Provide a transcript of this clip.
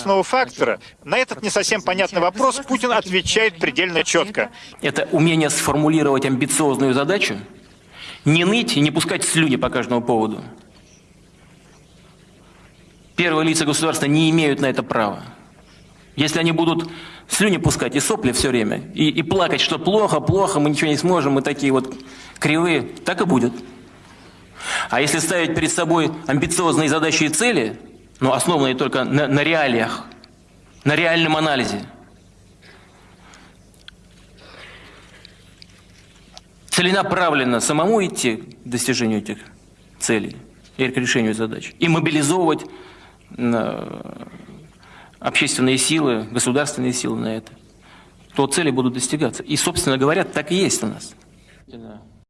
государственного фактора, на этот не совсем понятный вопрос Путин отвечает предельно четко. Это умение сформулировать амбициозную задачу, не ныть и не пускать слюни по каждому поводу. Первые лица государства не имеют на это права. Если они будут слюни пускать и сопли все время, и, и плакать, что плохо, плохо, мы ничего не сможем, мы такие вот кривые, так и будет. А если ставить перед собой амбициозные задачи и цели, но основанные только на, на реалиях, на реальном анализе, целенаправленно самому идти к достижению этих целей и к решению задач, и мобилизовывать э, общественные силы, государственные силы на это, то цели будут достигаться. И, собственно говоря, так и есть у нас.